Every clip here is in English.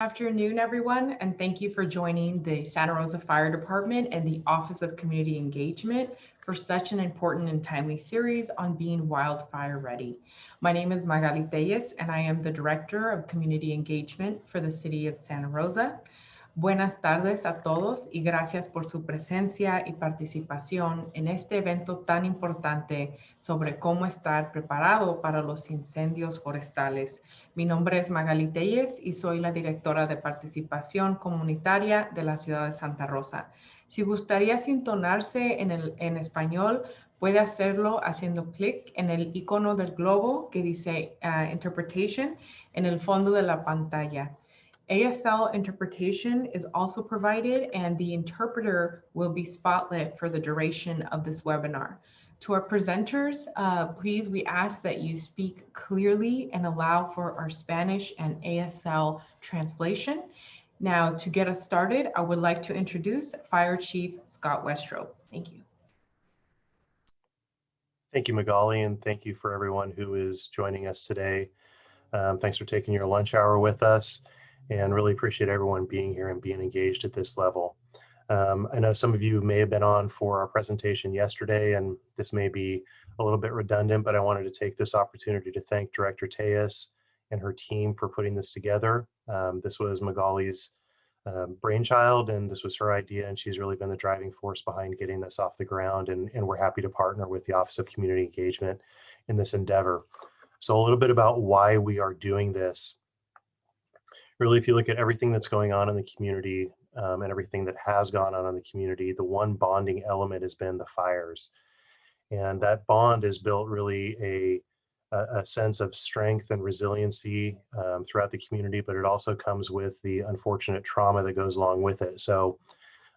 Afternoon, everyone, and thank you for joining the Santa Rosa Fire Department and the Office of Community Engagement for such an important and timely series on being wildfire ready. My name is Magali Telles, and I am the Director of Community Engagement for the City of Santa Rosa. Buenas tardes a todos y gracias por su presencia y participación en este evento tan importante sobre cómo estar preparado para los incendios forestales. Mi nombre es Magali Telles y soy la directora de participación comunitaria de la ciudad de Santa Rosa. Si gustaría sintonarse en, el, en español, puede hacerlo haciendo clic en el icono del globo que dice uh, Interpretation en el fondo de la pantalla. ASL interpretation is also provided and the interpreter will be spotlit for the duration of this webinar. To our presenters, uh, please, we ask that you speak clearly and allow for our Spanish and ASL translation. Now, to get us started, I would like to introduce Fire Chief Scott Westrope. Thank you. Thank you, Magali, and thank you for everyone who is joining us today. Um, thanks for taking your lunch hour with us and really appreciate everyone being here and being engaged at this level. Um, I know some of you may have been on for our presentation yesterday, and this may be a little bit redundant, but I wanted to take this opportunity to thank Director Telles and her team for putting this together. Um, this was Magali's um, brainchild, and this was her idea, and she's really been the driving force behind getting this off the ground, and, and we're happy to partner with the Office of Community Engagement in this endeavor. So a little bit about why we are doing this really, if you look at everything that's going on in the community um, and everything that has gone on in the community, the one bonding element has been the fires. And that bond has built really a, a, sense of strength and resiliency um, throughout the community, but it also comes with the unfortunate trauma that goes along with it. So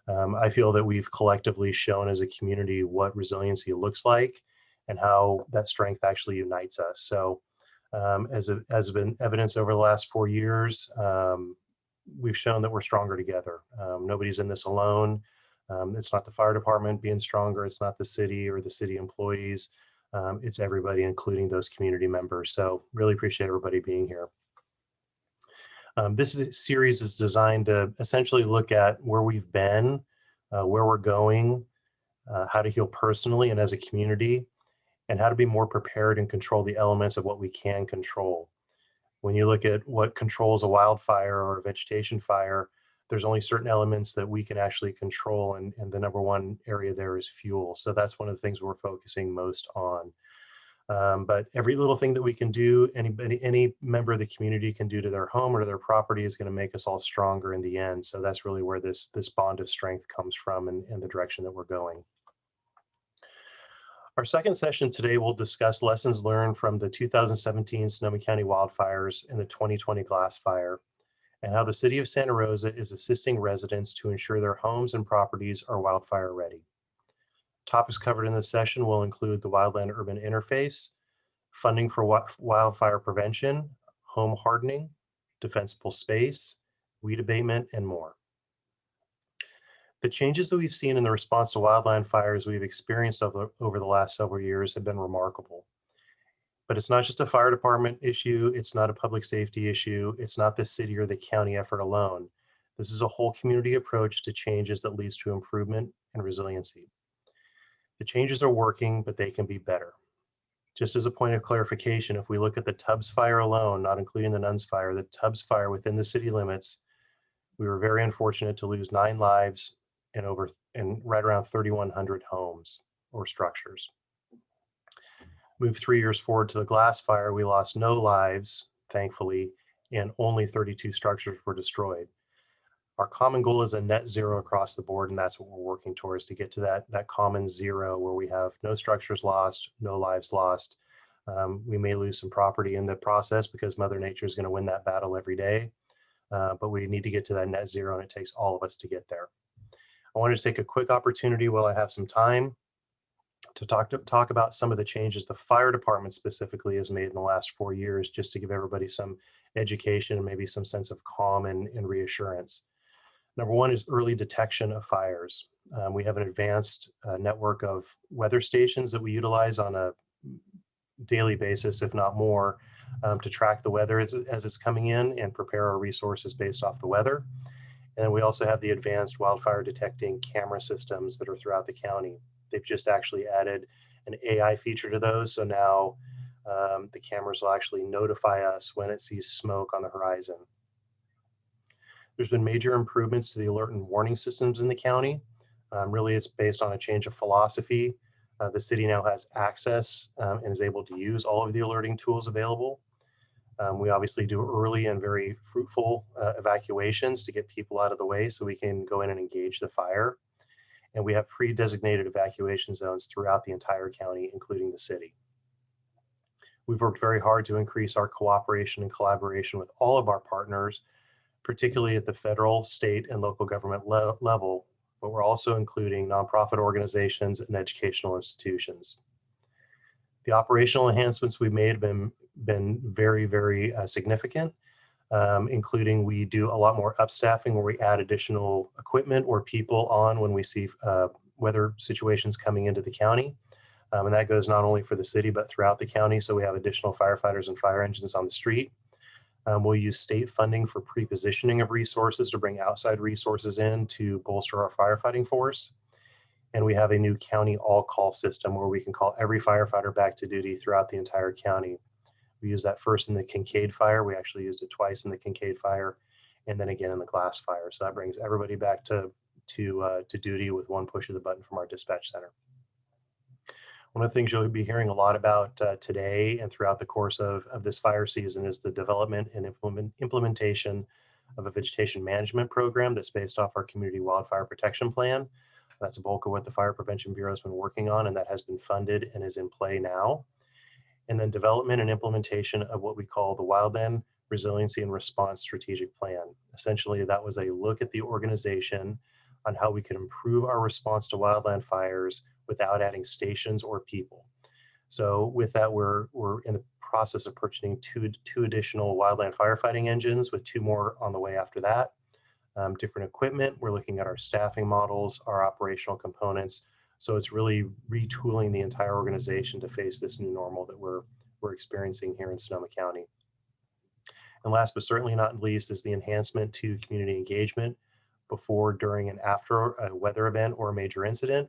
um, I feel that we've collectively shown as a community what resiliency looks like and how that strength actually unites us. So um, as has been evidence over the last four years, um, we've shown that we're stronger together. Um, nobody's in this alone. Um, it's not the fire department being stronger. It's not the city or the city employees. Um, it's everybody, including those community members. So really appreciate everybody being here. Um, this series is designed to essentially look at where we've been, uh, where we're going, uh, how to heal personally and as a community, and how to be more prepared and control the elements of what we can control. When you look at what controls a wildfire or a vegetation fire, there's only certain elements that we can actually control and, and the number one area there is fuel. So that's one of the things we're focusing most on. Um, but every little thing that we can do, anybody, any member of the community can do to their home or to their property is going to make us all stronger in the end. So that's really where this, this bond of strength comes from and, and the direction that we're going. Our second session today will discuss lessons learned from the 2017 Sonoma County wildfires and the 2020 Glass Fire, and how the City of Santa Rosa is assisting residents to ensure their homes and properties are wildfire ready. Topics covered in this session will include the wildland urban interface, funding for wildfire prevention, home hardening, defensible space, weed abatement, and more. The changes that we've seen in the response to wildland fires we've experienced over, over the last several years have been remarkable. But it's not just a fire department issue. It's not a public safety issue. It's not the city or the county effort alone. This is a whole community approach to changes that leads to improvement and resiliency. The changes are working, but they can be better. Just as a point of clarification, if we look at the Tubbs fire alone, not including the Nuns fire, the Tubbs fire within the city limits, we were very unfortunate to lose nine lives and over and right around 3,100 homes or structures. Move three years forward to the glass fire, we lost no lives, thankfully, and only 32 structures were destroyed. Our common goal is a net zero across the board, and that's what we're working towards to get to that, that common zero where we have no structures lost, no lives lost. Um, we may lose some property in the process because Mother Nature is going to win that battle every day, uh, but we need to get to that net zero, and it takes all of us to get there. I wanted to take a quick opportunity while I have some time to talk to talk about some of the changes the fire department specifically has made in the last four years, just to give everybody some education and maybe some sense of calm and, and reassurance. Number one is early detection of fires. Um, we have an advanced uh, network of weather stations that we utilize on a daily basis, if not more, um, to track the weather as, as it's coming in and prepare our resources based off the weather. And we also have the advanced wildfire detecting camera systems that are throughout the county. They've just actually added an AI feature to those. So now um, the cameras will actually notify us when it sees smoke on the horizon. There's been major improvements to the alert and warning systems in the county. Um, really, it's based on a change of philosophy. Uh, the city now has access um, and is able to use all of the alerting tools available. Um, we obviously do early and very fruitful uh, evacuations to get people out of the way so we can go in and engage the fire. And we have pre-designated evacuation zones throughout the entire county, including the city. We've worked very hard to increase our cooperation and collaboration with all of our partners, particularly at the federal, state, and local government le level, but we're also including nonprofit organizations and educational institutions. The operational enhancements we've made have been, been very, very uh, significant, um, including we do a lot more upstaffing where we add additional equipment or people on when we see uh, weather situations coming into the county. Um, and that goes not only for the city, but throughout the county. So we have additional firefighters and fire engines on the street. Um, we'll use state funding for pre-positioning of resources to bring outside resources in to bolster our firefighting force. And we have a new county all call system where we can call every firefighter back to duty throughout the entire county. We used that first in the Kincade fire. We actually used it twice in the Kincade fire and then again in the glass fire. So that brings everybody back to, to, uh, to duty with one push of the button from our dispatch center. One of the things you'll be hearing a lot about uh, today and throughout the course of, of this fire season is the development and implement, implementation of a vegetation management program that's based off our community wildfire protection plan. That's a bulk of what the Fire Prevention Bureau has been working on and that has been funded and is in play now. And then development and implementation of what we call the Wildland Resiliency and Response Strategic Plan. Essentially, that was a look at the organization on how we could improve our response to wildland fires without adding stations or people. So with that, we're, we're in the process of purchasing two, two additional wildland firefighting engines with two more on the way after that. Um, different equipment, we're looking at our staffing models, our operational components. So it's really retooling the entire organization to face this new normal that we're, we're experiencing here in Sonoma County. And last but certainly not least is the enhancement to community engagement before, during, and after a weather event or a major incident.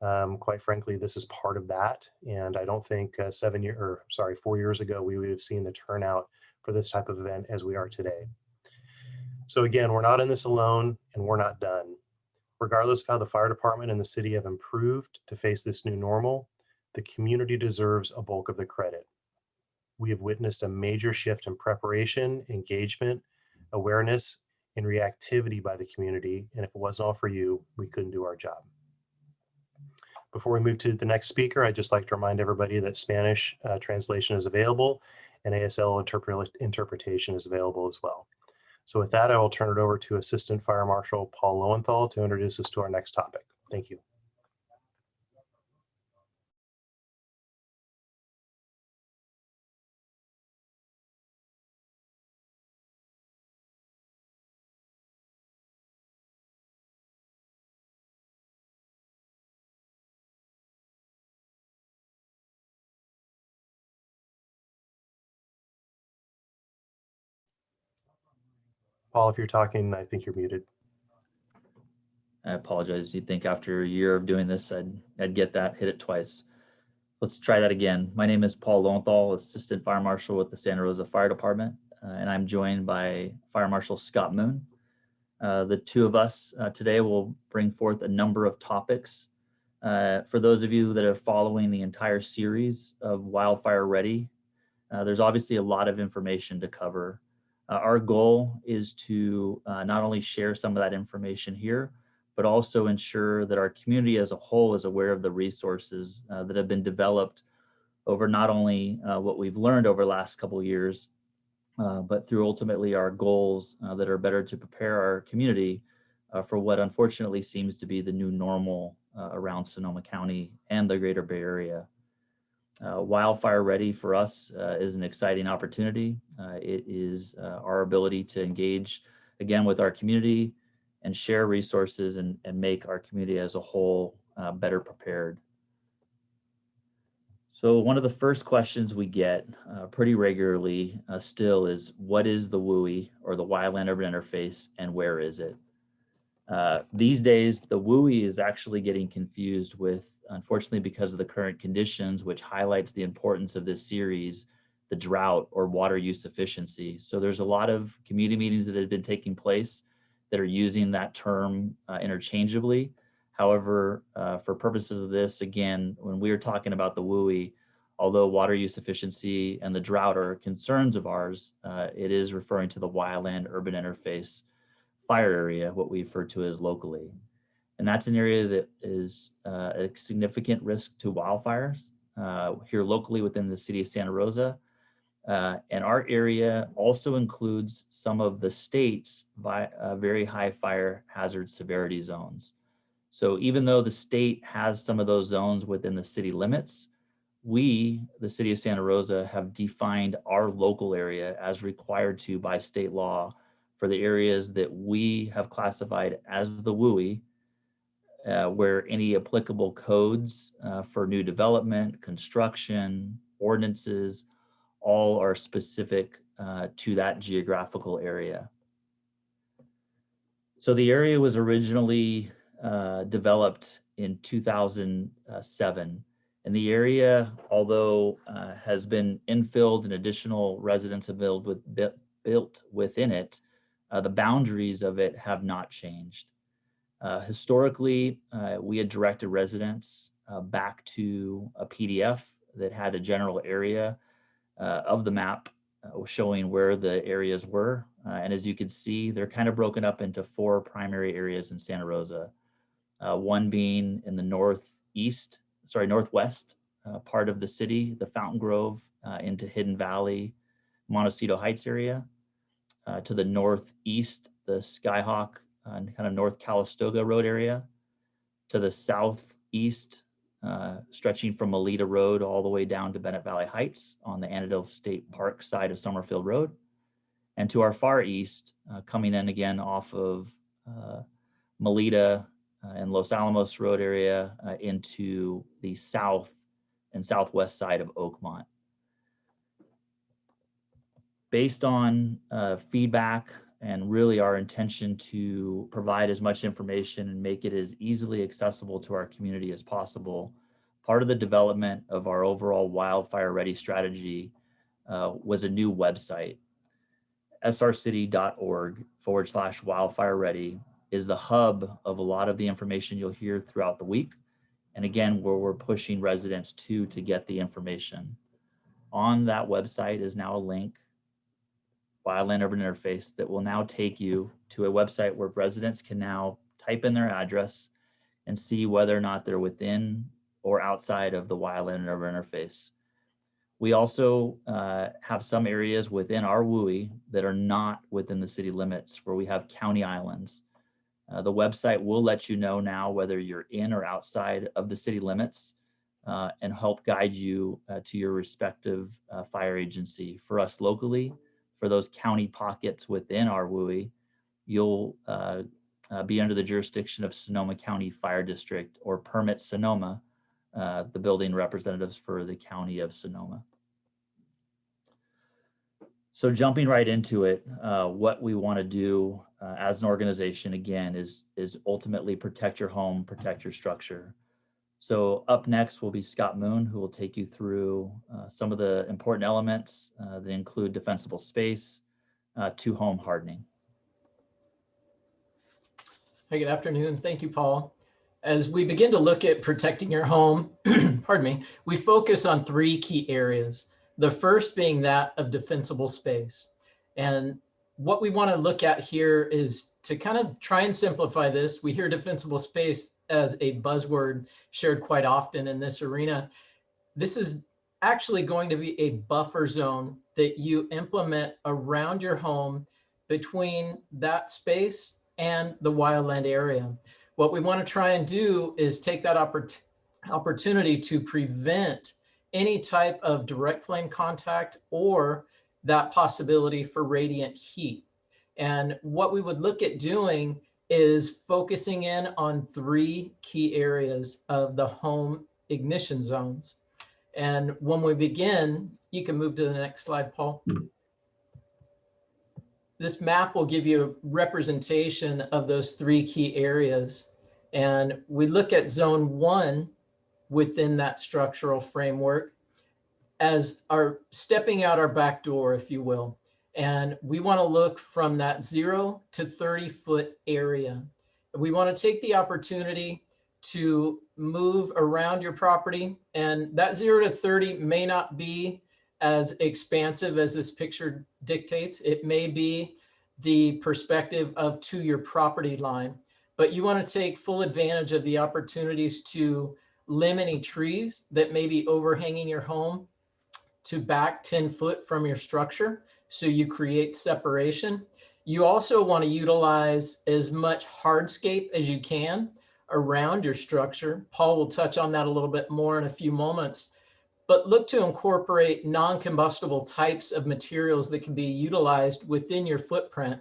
Um, quite frankly, this is part of that. And I don't think uh, seven year or sorry, four years ago, we would have seen the turnout for this type of event as we are today. So again, we're not in this alone and we're not done. Regardless of how the fire department and the city have improved to face this new normal, the community deserves a bulk of the credit. We have witnessed a major shift in preparation, engagement, awareness, and reactivity by the community. And if it wasn't all for you, we couldn't do our job. Before we move to the next speaker, I'd just like to remind everybody that Spanish uh, translation is available and ASL interpre interpretation is available as well. So with that, I will turn it over to Assistant Fire Marshal Paul Lowenthal to introduce us to our next topic. Thank you. Paul, if you're talking, I think you're muted. I apologize. You'd think after a year of doing this, I'd, I'd get that, hit it twice. Let's try that again. My name is Paul Lowenthal, Assistant Fire Marshal with the Santa Rosa Fire Department, uh, and I'm joined by Fire Marshal Scott Moon. Uh, the two of us uh, today will bring forth a number of topics. Uh, for those of you that are following the entire series of Wildfire Ready, uh, there's obviously a lot of information to cover. Uh, our goal is to not only share some of that information here, but also ensure that our community as a whole is aware of the resources uh, that have been developed over not only uh, what we've learned over the last couple years, uh, but through ultimately our goals uh, that are better to prepare our community uh, for what unfortunately seems to be the new normal uh, around Sonoma County and the greater Bay Area. Wildfire ready for us is an exciting opportunity. it is our ability to engage again with our community, and share resources and, and make our community as a whole uh, better prepared. So one of the first questions we get uh, pretty regularly uh, still is what is the WUI or the wildland urban interface and where is it? Uh, these days, the WUI is actually getting confused with, unfortunately, because of the current conditions, which highlights the importance of this series, the drought or water use efficiency. So there's a lot of community meetings that have been taking place that are using that term uh, interchangeably. However, uh, for purposes of this, again, when we are talking about the WUI, although water use efficiency and the drought are concerns of ours, uh, it is referring to the wildland urban interface fire area, what we refer to as locally. And that's an area that is uh, a significant risk to wildfires uh, here locally within the city of Santa Rosa. Uh, and our area also includes some of the state's vi- uh, very high fire hazard severity zones. So even though the state has some of those zones within the city limits, we, the city of Santa Rosa, have defined our local area as required to by state law for the areas that we have classified as the WUI, uh, where any applicable codes uh, for new development, construction, ordinances, all are specific uh, to that geographical area. So the area was originally uh, developed in 2007. And the area, although uh, has been infilled and additional residents have built, with, built within it, uh, the boundaries of it have not changed. Uh, historically, uh, we had directed residents uh, back to a PDF that had a general area uh, of the map showing where the areas were. and as you can see, they're kind of broken up into four primary areas in Santa Rosa one being in the northeast, sorry, northwest uh, part of the city, the Fountain Grove uh, into Hidden Valley, Montecito Heights area. Uh, to the northeast, the Skyhawk and kind of North Calistoga Road area. To the southeast, uh, stretching from Melita Road all the way down to Bennett Valley Heights on the Annadel State Park side of Summerfield Road. And to our far east, uh, coming in again off of Melita uh, and Los Alamos Road area uh, into the south and southwest side of Oakmont. Based on uh, feedback and really our intention to provide as much information and make it as easily accessible to our community as possible, part of the development of our overall wildfire ready strategy uh, was a new website, srcity.org forward slash wildfire ready is the hub of a lot of the information you'll hear throughout the week. And again, where we're pushing residents to to get the information. On that website is now a link, Wildland Urban Interface, that will now take you to a website where residents can now type in their address and see whether or not they're within or outside of the Wildland Urban Interface. We also uh, have some areas within our WUI that are not within the city limits where we have county islands. Uh, the website will let you know now whether you're in or outside of the city limits uh, and help guide you uh, to your respective uh, fire agency. For us locally, for those county pockets within our WUI, you'll uh, uh, be under the jurisdiction of Sonoma County Fire District or Permit Sonoma, the building representatives for the county of Sonoma. So jumping right into it, uh, what we want to do uh, as an organization, again, is, is ultimately protect your home, protect your structure. So up next will be Scott Moon, who will take you through uh, some of the important elements uh, that include defensible space uh, to home hardening. Hey, good afternoon. Thank you, Paul. As we begin to look at protecting your home, pardon me, we focus on three key areas. The first being that of defensible space. And what we want to look at here is to kind of try and simplify this. We hear defensible space as a buzzword shared quite often in this arena. This is actually going to be a buffer zone that you implement around your home between that space and the wildland area. What we want to try and do is take that oppor opportunity to prevent any type of direct flame contact or that possibility for radiant heat. And what we would look at doing is focusing in on three key areas of the home ignition zones. And when we begin, you can move to the next slide, Paul. This map will give you a representation of those three key areas. And we look at zone one within that structural framework as our stepping out our back door, if you will. And we want to look from that zero to 30 foot area. We want to take the opportunity to move around your property. And that zero to 30 may not be as expansive as this picture dictates. It may be the perspective of to your property line, but you want to take full advantage of the opportunities to limb any trees that may be overhanging your home to back 10 foot from your structure. So you create separation. You also want to utilize as much hardscape as you can around your structure. Paul will touch on that a little bit more in a few moments, but look to incorporate non-combustible types of materials that can be utilized within your footprint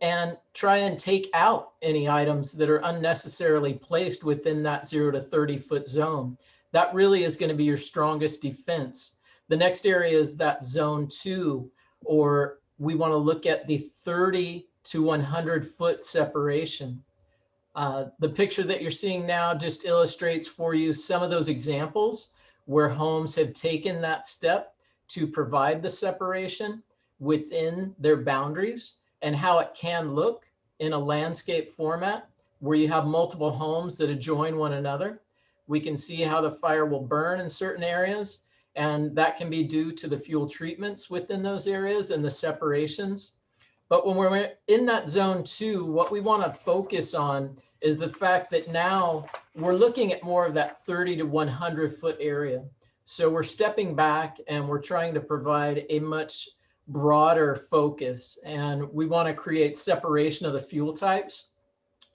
and try and take out any items that are unnecessarily placed within that zero to 30 foot zone. That really is going to be your strongest defense. The next area is that zone two, or we want to look at the 30 to 100 foot separation. Uh, the picture that you're seeing now just illustrates for you some of those examples where homes have taken that step to provide the separation within their boundaries and how it can look in a landscape format where you have multiple homes that adjoin one another. We can see how the fire will burn in certain areas and that can be due to the fuel treatments within those areas and the separations. But when we're in that zone two, what we want to focus on is the fact that now we're looking at more of that 30 to 100 foot area. So we're stepping back and we're trying to provide a much broader focus and we want to create separation of the fuel types.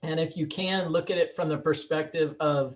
And if you can look at it from the perspective of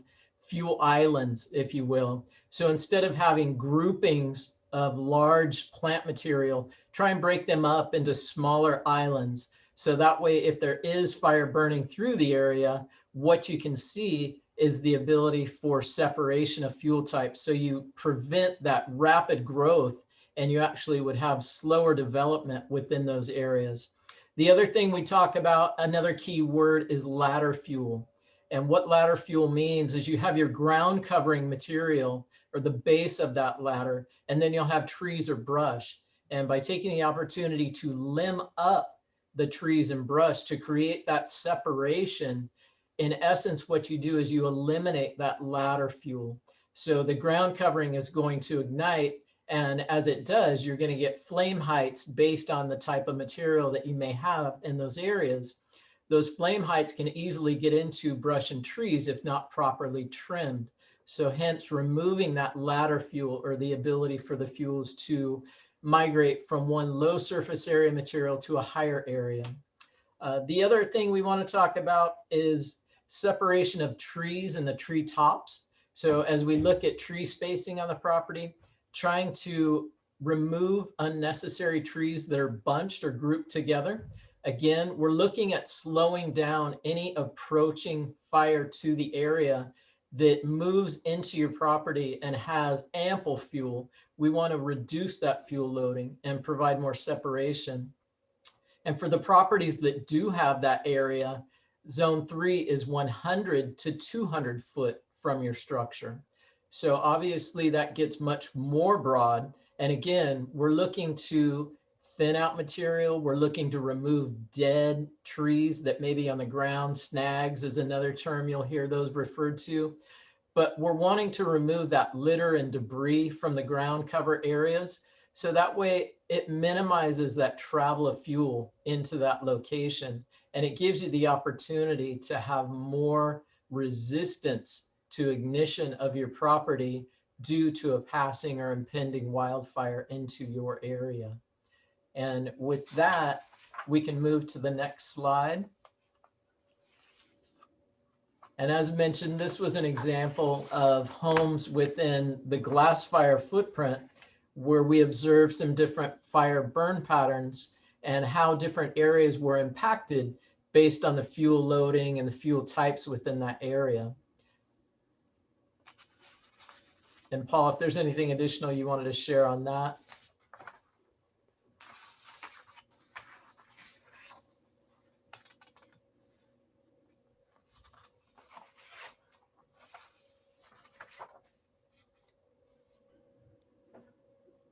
fuel islands, if you will. So instead of having groupings of large plant material, try and break them up into smaller islands. So that way, if there is fire burning through the area, what you can see is the ability for separation of fuel types. So you prevent that rapid growth and you actually would have slower development within those areas. The other thing we talk about, another key word is ladder fuel. And what ladder fuel means is you have your ground covering material or the base of that ladder, and then you'll have trees or brush. And by taking the opportunity to limb up the trees and brush to create that separation, in essence, what you do is you eliminate that ladder fuel. So the ground covering is going to ignite. And as it does, you're going to get flame heights based on the type of material that you may have in those areas. Those flame heights can easily get into brush and trees if not properly trimmed. So hence removing that ladder fuel or the ability for the fuels to migrate from one low surface area material to a higher area. Uh, the other thing we want to talk about is separation of trees and the tree tops. So as we look at tree spacing on the property, trying to remove unnecessary trees that are bunched or grouped together. Again, we're looking at slowing down any approaching fire to the area that moves into your property and has ample fuel, we want to reduce that fuel loading and provide more separation. And for the properties that do have that area, zone three is 100 to 200 foot from your structure. So obviously that gets much more broad. And again, we're looking to thin out material. We're looking to remove dead trees that may be on the ground. Snags is another term you'll hear those referred to. But we're wanting to remove that litter and debris from the ground cover areas. So that way it minimizes that travel of fuel into that location. And it gives you the opportunity to have more resistance to ignition of your property due to a passing or impending wildfire into your area. And with that, we can move to the next slide. And as mentioned, this was an example of homes within the glass fire footprint where we observed some different fire burn patterns and how different areas were impacted based on the fuel loading and the fuel types within that area. And Paul, if there's anything additional you wanted to share on that.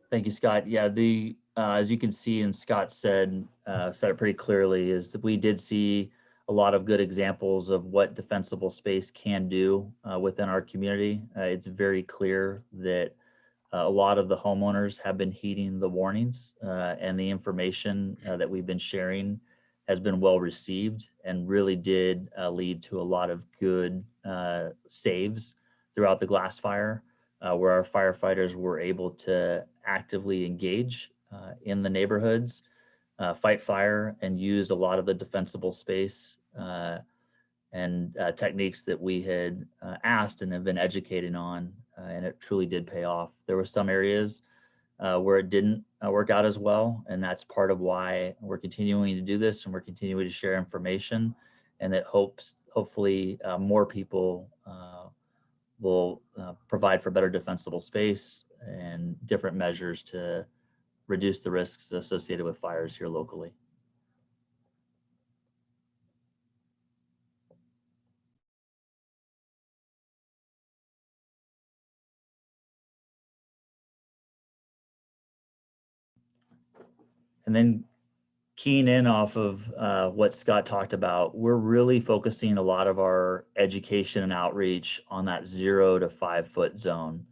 Thank you, Scott. Yeah, the, uh, as you can see and Scott said, uh, said it pretty clearly is that we did see a lot of good examples of what defensible space can do uh, within our community. Uh, it's very clear that uh, a lot of the homeowners have been heeding the warnings uh, and the information that we've been sharing has been well received and really did lead to a lot of good saves throughout the glass fire uh, where our firefighters were able to actively engage uh, in the neighborhoods, uh, fight fire, and use a lot of the defensible space uh, and uh, techniques that we had uh, asked and have been educated on, and it truly did pay off. There were some areas where it didn't work out as well, and that's part of why we're continuing to do this and we're continuing to share information, and that hopes hopefully more people will uh, provide for better defensible space and different measures to reduce the risks associated with fires here locally. And then keying in off of uh, what Scott talked about, we're really focusing a lot of our education and outreach on that zero to five foot zone.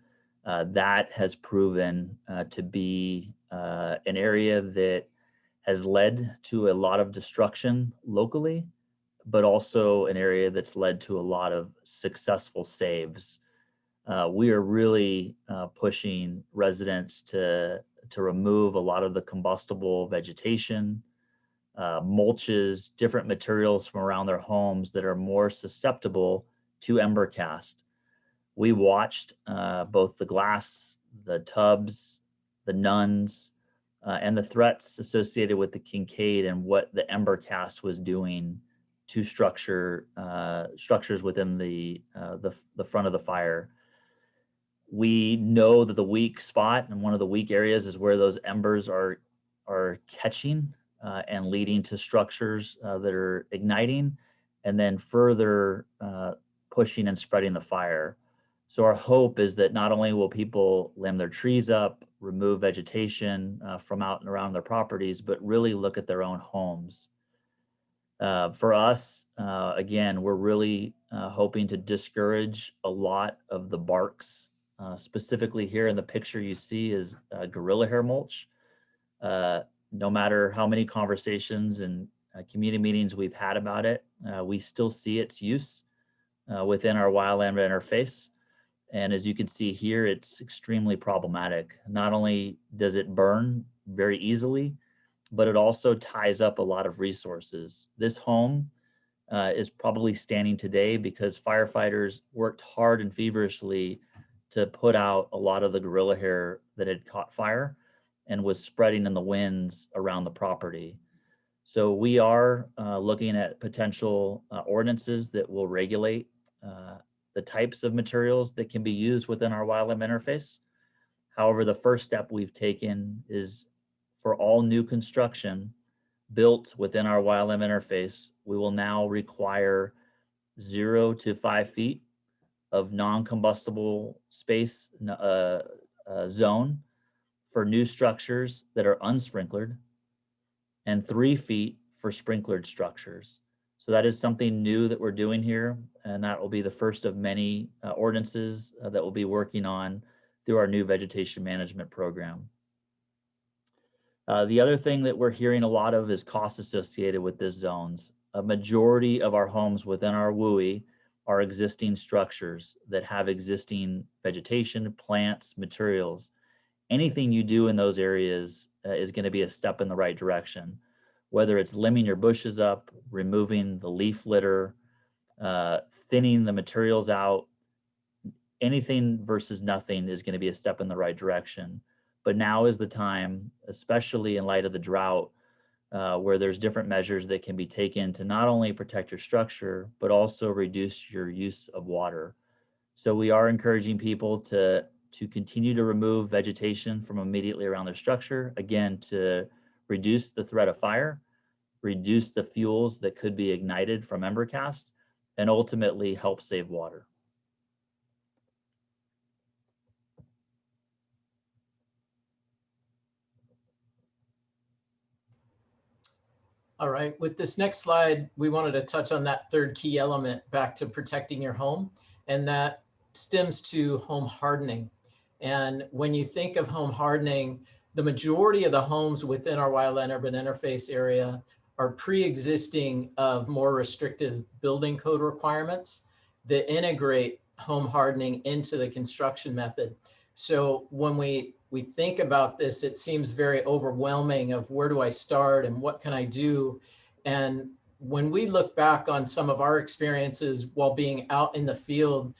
Uh, that has proven uh, to be uh, an area that has led to a lot of destruction locally, but also an area that's led to a lot of successful saves. Uh, we are really uh, pushing residents to, to remove a lot of the combustible vegetation, uh, mulches, different materials from around their homes that are more susceptible to ember cast. We watched uh, both the glass, the Tubbs, the nuns, uh, and the threats associated with the Kincade and what the ember cast was doing to structure uh, structures within the, uh, the the front of the fire. We know that the weak spot and one of the weak areas is where those embers are are catching uh, and leading to structures uh, that are igniting and then further uh, pushing and spreading the fire. So our hope is that not only will people limb their trees up, remove vegetation uh, from out and around their properties, but really look at their own homes. Uh, for us, uh, again, we're really hoping to discourage a lot of the barks. specifically here in the picture you see is gorilla hair mulch no matter how many conversations and uh, community meetings we've had about it, uh, we still see its use uh, within our wildland interface. And as you can see here, it's extremely problematic. Not only does it burn very easily, but it also ties up a lot of resources. This home uh, is probably standing today because firefighters worked hard and feverishly to put out a lot of the gorilla hair that had caught fire and was spreading in the winds around the property. So we are uh, looking at potential uh, ordinances that will regulate uh, the types of materials that can be used within our wildland interface. However, the first step we've taken is for all new construction built within our wildland interface, we will now require zero to five feet of non-combustible space uh, uh, zone for new structures that are unsprinkled and three feet for sprinklered structures. So that is something new that we're doing here. And that will be the first of many uh, ordinances uh, that we'll be working on through our new vegetation management program. Uh, the other thing that we're hearing a lot of is costs associated with this zones. A majority of our homes within our WUI are existing structures that have existing vegetation, plants, materials anything you do in those areas uh, is going to be a step in the right direction. Whether it's limbing your bushes up, removing the leaf litter, uh, thinning the materials out, anything versus nothing is going to be a step in the right direction. But now is the time, especially in light of the drought, uh, where there's different measures that can be taken to not only protect your structure, but also reduce your use of water. So we are encouraging people to to continue to remove vegetation from immediately around their structure, again, to reduce the threat of fire, reduce the fuels that could be ignited from ember cast, and ultimately help save water. All right, with this next slide, we wanted to touch on that third key element back to protecting your home, and that stems to home hardening. And when you think of home hardening, the majority of the homes within our wildland urban interface area are pre-existing of more restrictive building code requirements that integrate home hardening into the construction method. So when we we think about this, it seems very overwhelming of where do I start and what can I do? And when we look back on some of our experiences while being out in the field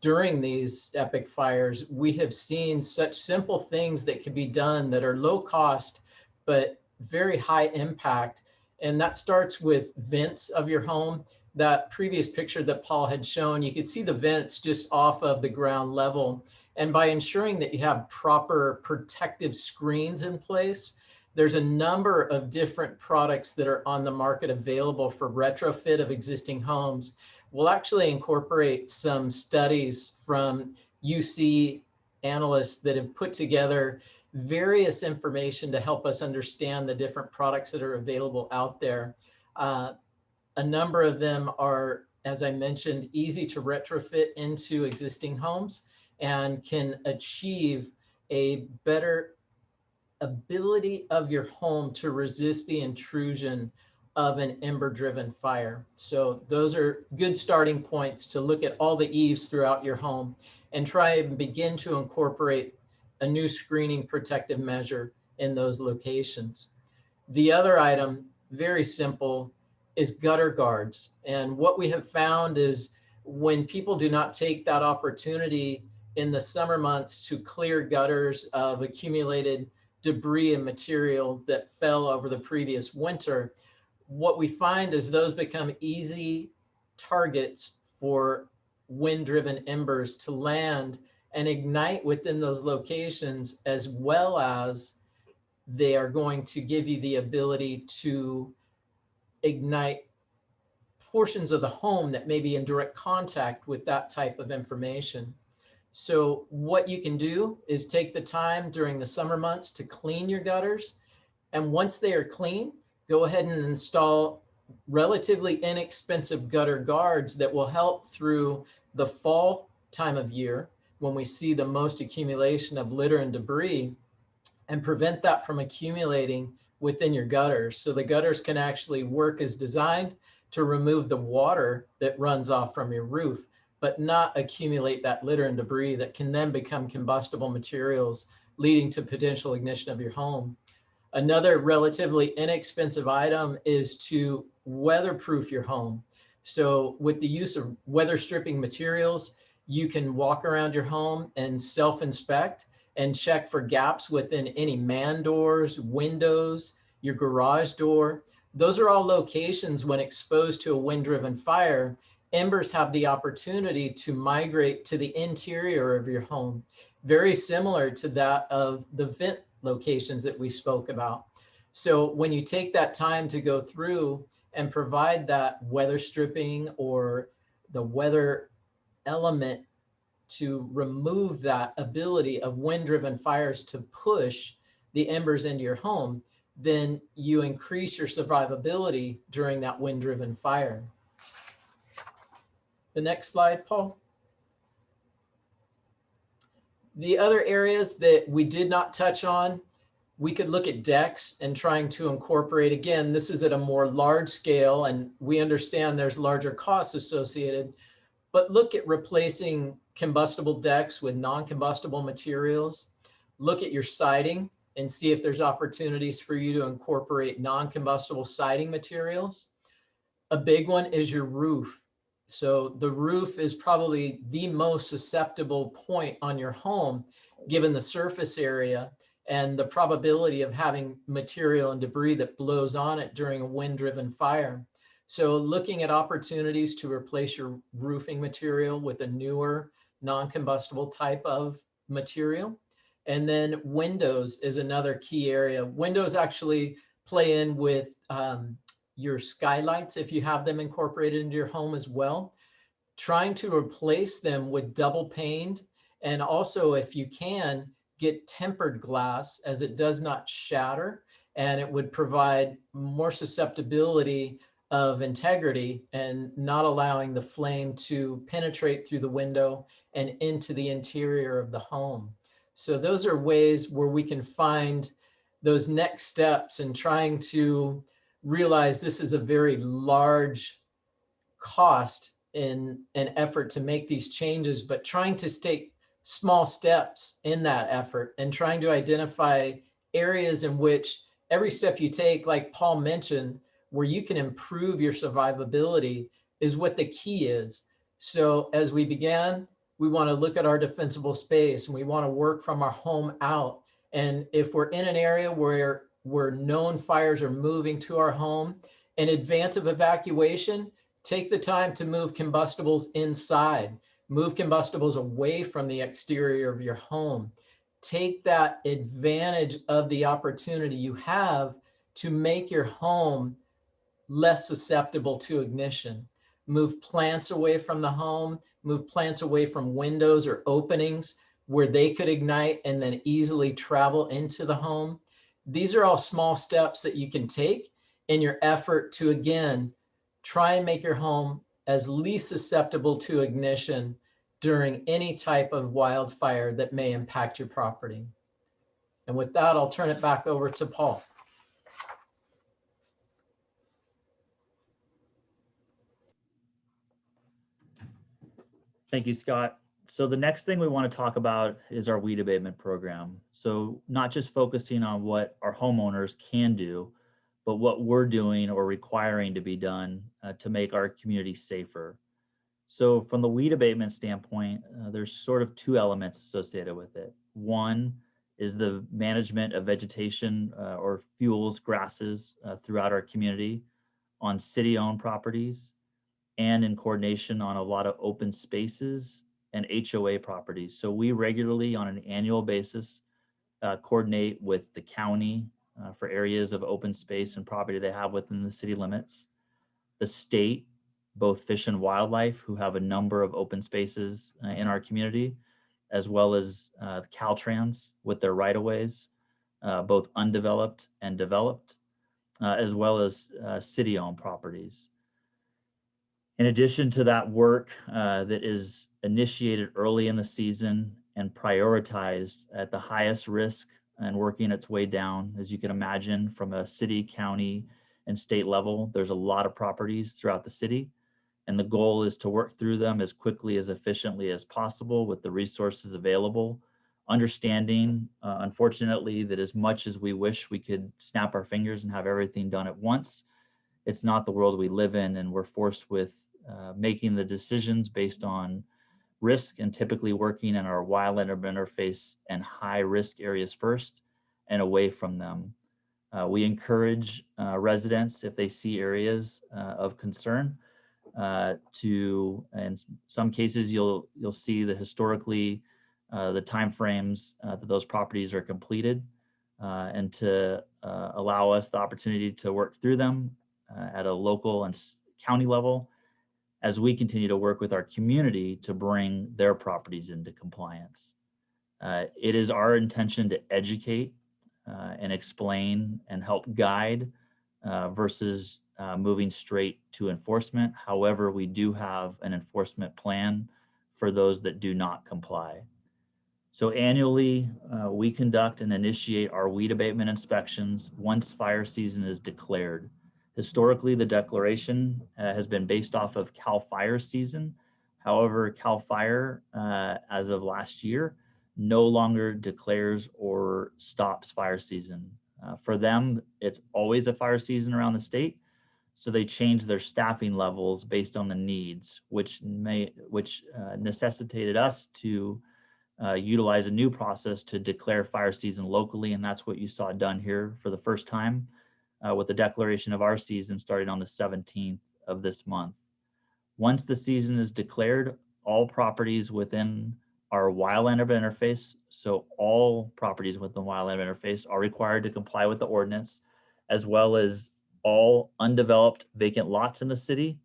during these epic fires, we have seen such simple things that can be done that are low cost, but very high impact. And that starts with vents of your home. That previous picture that Paul had shown, you could see the vents just off of the ground level. And by ensuring that you have proper protective screens in place, there's a number of different products that are on the market available for retrofit of existing homes. We'll actually incorporate some studies from UC analysts that have put together various information to help us understand the different products that are available out there. Uh, a number of them are, as I mentioned, easy to retrofit into existing homes and can achieve a better ability of your home to resist the intrusion of an ember driven fire. So those are good starting points to look at all the eaves throughout your home and try and begin to incorporate a new screening protective measure in those locations. The other item, very simple, is gutter guards. And what we have found is when people do not take that opportunity in the summer months to clear gutters of accumulated debris and material that fell over the previous winter, what we find is those become easy targets for wind-driven embers to land and ignite within those locations, as well as they are going to give you the ability to ignite portions of the home that may be in direct contact with that type of information. So what you can do is take the time during the summer months to clean your gutters. And once they are clean, go ahead and install relatively inexpensive gutter guards that will help through the fall time of year when we see the most accumulation of litter and debris and prevent that from accumulating within your gutters. So the gutters can actually work as designed to remove the water that runs off from your roof but not accumulate that litter and debris that can then become combustible materials, leading to potential ignition of your home. Another relatively inexpensive item is to weatherproof your home. So with the use of weather stripping materials, you can walk around your home and self-inspect and check for gaps within any man doors, windows, your garage door. Those are all locations when exposed to a wind-driven fire embers have the opportunity to migrate to the interior of your home, very similar to that of the vent locations that we spoke about. So when you take that time to go through and provide that weather stripping or the weather element to remove that ability of wind-driven fires to push the embers into your home, then you increase your survivability during that wind-driven fire. The next slide, Paul. The other areas that we did not touch on, we could look at decks and trying to incorporate, again, this is at a more large scale and we understand there's larger costs associated, but look at replacing combustible decks with non-combustible materials. Look at your siding and see if there's opportunities for you to incorporate non-combustible siding materials. A big one is your roof. So the roof is probably the most susceptible point on your home, given the surface area and the probability of having material and debris that blows on it during a wind driven fire. So looking at opportunities to replace your roofing material with a newer non-combustible type of material. And then windows is another key area. Windows actually play in with um, your skylights if you have them incorporated into your home as well. Trying to replace them with double paned and also if you can get tempered glass as it does not shatter and it would provide more susceptibility of integrity and not allowing the flame to penetrate through the window and into the interior of the home. So those are ways where we can find those next steps and trying to realize this is a very large cost in an effort to make these changes, but trying to take small steps in that effort and trying to identify areas in which every step you take, like Paul mentioned, where you can improve your survivability is what the key is. So as we began, we want to look at our defensible space and we want to work from our home out. And if we're in an area where where known fires are moving to our home, in advance of evacuation, take the time to move combustibles inside, move combustibles away from the exterior of your home. Take that advantage of the opportunity you have to make your home less susceptible to ignition. Move plants away from the home, move plants away from windows or openings where they could ignite and then easily travel into the home. These are all small steps that you can take in your effort to, again, try and make your home as least susceptible to ignition during any type of wildfire that may impact your property. And with that, I'll turn it back over to Paul. Thank you, Scott. So the next thing we want to talk about is our weed abatement program. So not just focusing on what our homeowners can do, but what we're doing or requiring to be done uh, to make our community safer. So from the weed abatement standpoint, uh, there's sort of two elements associated with it. One is the management of vegetation uh, or fuels, grasses uh, throughout our community on city-owned properties and in coordination on a lot of open spaces and HOA properties. So we regularly on an annual basis uh, coordinate with the county uh, for areas of open space and property they have within the city limits. The state, both Fish and Wildlife, who have a number of open spaces uh, in our community, as well as uh, Caltrans with their right-of-ways, uh, both undeveloped and developed, uh, as well as city-owned properties. In addition to that work uh, that is initiated early in the season and prioritized at the highest risk and working its way down, as you can imagine, from a city, county, and state level, there's a lot of properties throughout the city. And the goal is to work through them as quickly, as efficiently as possible with the resources available, understanding, uh, unfortunately, that as much as we wish we could snap our fingers and have everything done at once, it's not the world we live in and we're forced with uh, making the decisions based on risk and typically working in our wildland interface and high risk areas first and away from them. Uh, we encourage uh, residents if they see areas uh, of concern uh, to, in some cases, you'll you'll see the historically the timeframes that those properties are completed and to allow us the opportunity to work through them at a local and county level as we continue to work with our community to bring their properties into compliance. Uh, it is our intention to educate uh, and explain and help guide uh, versus uh, moving straight to enforcement. However, we do have an enforcement plan for those that do not comply. So annually, uh, we conduct and initiate our weed abatement inspections once fire season is declared. Historically, the declaration uh, has been based off of CAL FIRE season. However, CAL FIRE, uh, as of last year, no longer declares or stops fire season. Uh, for them, it's always a fire season around the state. So they change their staffing levels based on the needs, which may which uh, necessitated us to uh, utilize a new process to declare fire season locally. And that's what you saw done here for the first time uh, with the declaration of our season starting on the 17th of this month. Once the season is declared, all properties within our wildland urban interface. So all properties within wildland interface are required to comply with the ordinance, as well as all undeveloped vacant lots in the city.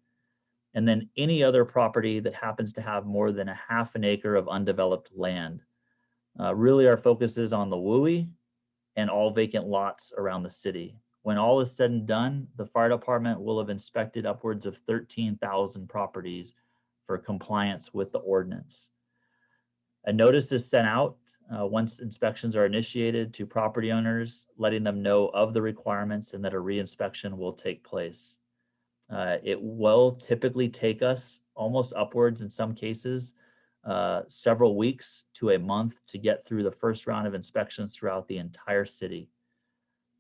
And then any other property that happens to have more than a half an acre of undeveloped land. Uh, really, our focus is on the WUI and all vacant lots around the city. When all is said and done, the fire department will have inspected upwards of 13,000 properties for compliance with the ordinance. A notice is sent out uh, once inspections are initiated to property owners, letting them know of the requirements and that a reinspection will take place. Uh, it will typically take us almost upwards in some cases, uh, several weeks to a month to get through the first round of inspections throughout the entire city.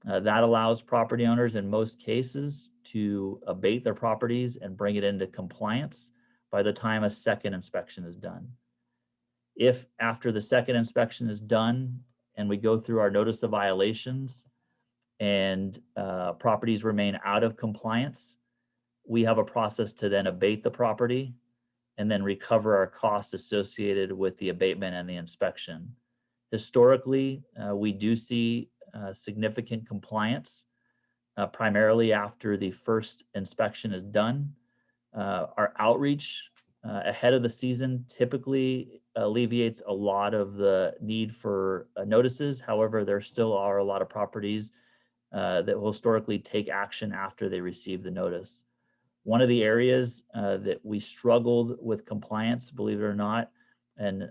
Uh, that allows property owners in most cases to abate their properties and bring it into compliance by the time a second inspection is done. If after the second inspection is done and we go through our notice of violations and uh, properties remain out of compliance, we have a process to then abate the property and then recover our costs associated with the abatement and the inspection. Historically, uh, we do see uh, significant compliance, uh, primarily after the first inspection is done. Uh, our outreach uh, ahead of the season typically alleviates a lot of the need for uh, notices. However, there still are a lot of properties that will historically take action after they receive the notice. One of the areas that we struggled with compliance, believe it or not, and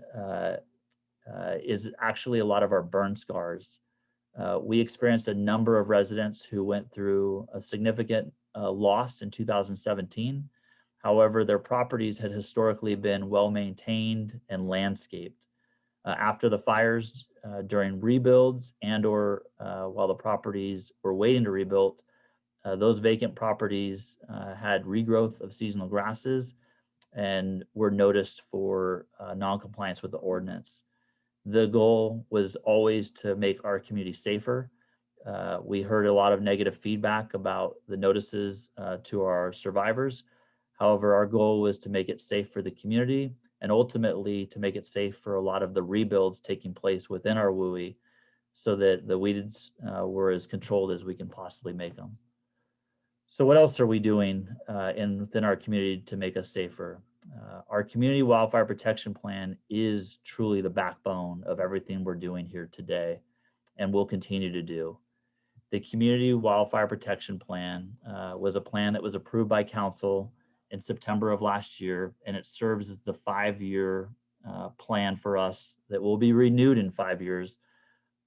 uh, is actually a lot of our burn scars. Uh, we experienced a number of residents who went through a significant uh, loss in 2017. However, their properties had historically been well maintained and landscaped. Uh, after the fires, uh, during rebuilds and or uh, while the properties were waiting to rebuild, those vacant properties had regrowth of seasonal grasses and were noticed for non-compliance with the ordinance. The goal was always to make our community safer. Uh, we heard a lot of negative feedback about the notices uh, to our survivors. However, our goal was to make it safe for the community and ultimately to make it safe for a lot of the rebuilds taking place within our WUI so that the weeds uh, were as controlled as we can possibly make them. So what else are we doing uh, in within our community to make us safer? Uh, our community wildfire protection plan is truly the backbone of everything we're doing here today and will continue to do. The community wildfire protection plan uh, was a plan that was approved by council in September of last year, and it serves as the five-year uh, plan for us that will be renewed in five years.